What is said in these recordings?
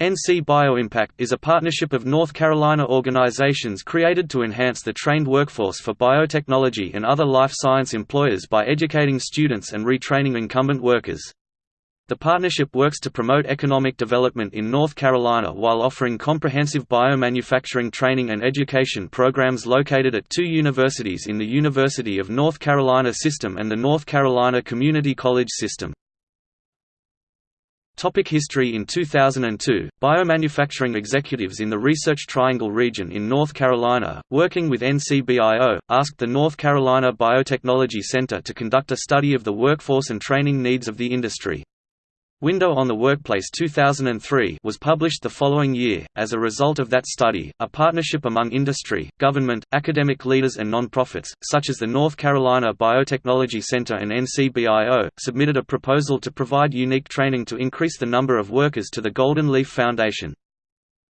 NC BioImpact is a partnership of North Carolina organizations created to enhance the trained workforce for biotechnology and other life science employers by educating students and retraining incumbent workers. The partnership works to promote economic development in North Carolina while offering comprehensive biomanufacturing training and education programs located at two universities in the University of North Carolina System and the North Carolina Community College System. Topic history In 2002, biomanufacturing executives in the Research Triangle region in North Carolina, working with NCBIO, asked the North Carolina Biotechnology Center to conduct a study of the workforce and training needs of the industry. Window on the Workplace 2003 was published the following year. As a result of that study, a partnership among industry, government, academic leaders, and nonprofits, such as the North Carolina Biotechnology Center and NCBIO, submitted a proposal to provide unique training to increase the number of workers to the Golden Leaf Foundation.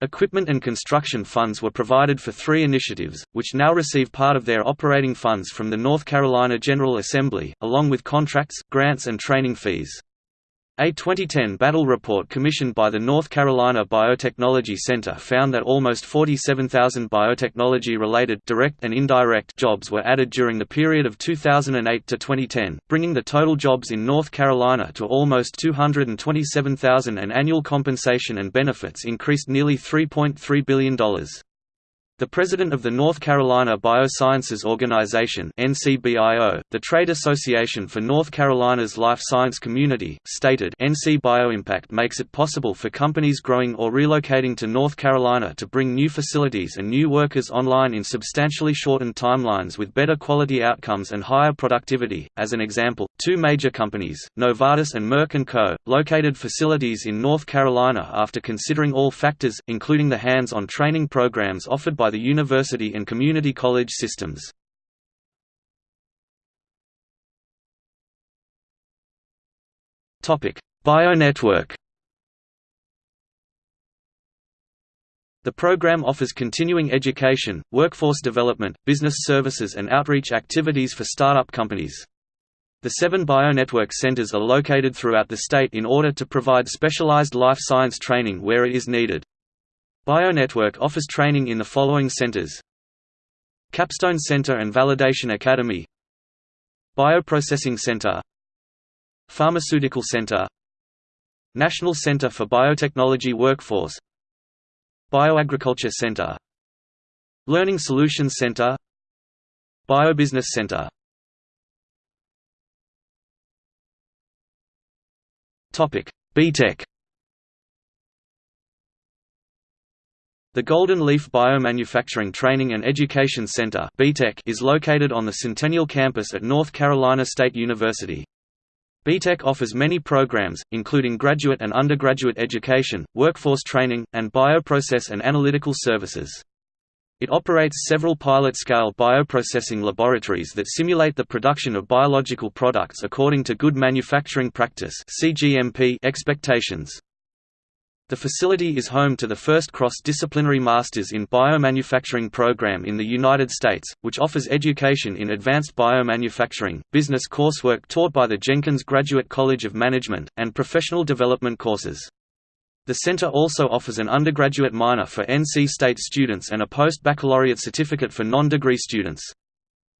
Equipment and construction funds were provided for three initiatives, which now receive part of their operating funds from the North Carolina General Assembly, along with contracts, grants and training fees. A 2010 Battelle report commissioned by the North Carolina Biotechnology Center found that almost 47,000 biotechnology-related direct and indirect jobs were added during the period of 2008 to 2010, bringing the total jobs in North Carolina to almost 227,000 and annual compensation and benefits increased nearly $3.3 billion. The president of the North Carolina Biosciences Organization (NCBIO), the trade association for North Carolina's life science community, stated, "NC BioImpact makes it possible for companies growing or relocating to North Carolina to bring new facilities and new workers online in substantially shortened timelines with better quality outcomes and higher productivity." As an example, two major companies, Novartis and Merck & Co., located facilities in North Carolina after considering all factors, including the hands-on training programs offered by by the university and community college systems. BioNetwork The program offers continuing education, workforce development, business services and outreach activities for startup companies. The seven BioNetwork centers are located throughout the state in order to provide specialized life science training where it is needed. BioNetwork offers training in the following centers. Capstone Center and Validation Academy. Bioprocessing Center. Pharmaceutical Center. National Center for Biotechnology Workforce. Bioagriculture Center. Learning Solutions Center. Biobusiness Center. BTech The Golden Leaf Biomanufacturing Training and Education Center is located on the Centennial campus at North Carolina State University. BTech offers many programs, including graduate and undergraduate education, workforce training, and bioprocess and analytical services. It operates several pilot-scale bioprocessing laboratories that simulate the production of biological products according to good manufacturing practice expectations. The facility is home to the first cross-disciplinary Masters in Biomanufacturing program in the United States, which offers education in advanced biomanufacturing, business coursework taught by the Jenkins Graduate College of Management, and professional development courses. The center also offers an undergraduate minor for NC State students and a post-baccalaureate certificate for non-degree students.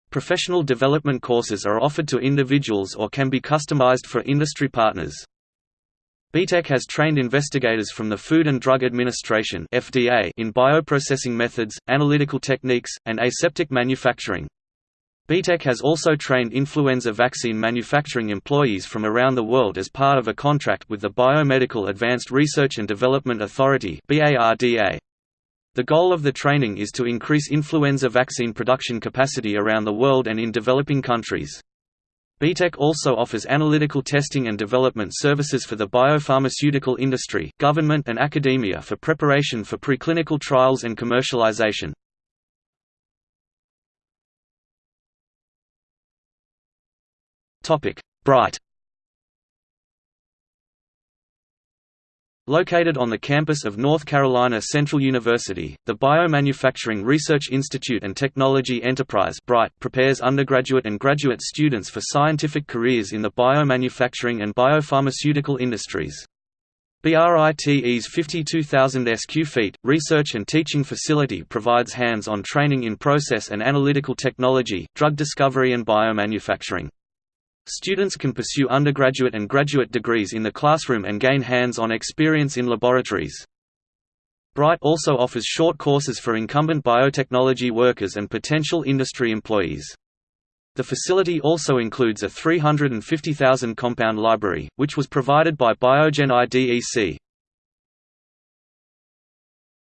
Professional development courses are offered to individuals or can be customized for industry partners. BTech has trained investigators from the Food and Drug Administration (FDA) in bioprocessing methods, analytical techniques, and aseptic manufacturing. BTech has also trained influenza vaccine manufacturing employees from around the world as part of a contract with the Biomedical Advanced Research and Development Authority (BARDA). The goal of the training is to increase influenza vaccine production capacity around the world and in developing countries. BTech also offers analytical testing and development services for the biopharmaceutical industry, government and academia for preparation for preclinical trials and commercialization. BRITE Located on the campus of North Carolina Central University, the Biomanufacturing Research Institute and Technology Enterprise prepares undergraduate and graduate students for scientific careers in the biomanufacturing and biopharmaceutical industries. BRITE's 52,000 sq ft, research and teaching facility provides hands-on training in process and analytical technology, drug discovery and biomanufacturing. Students can pursue undergraduate and graduate degrees in the classroom and gain hands-on experience in laboratories. BRITE also offers short courses for incumbent biotechnology workers and potential industry employees. The facility also includes a 350,000 compound library, which was provided by Biogen IDEC.